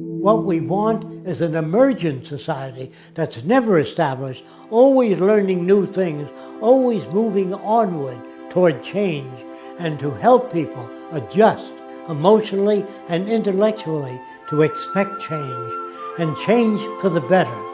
What we want is an emergent society that's never established, always learning new things, always moving onward toward change, and to help people adjust emotionally and intellectually to expect change, and change for the better.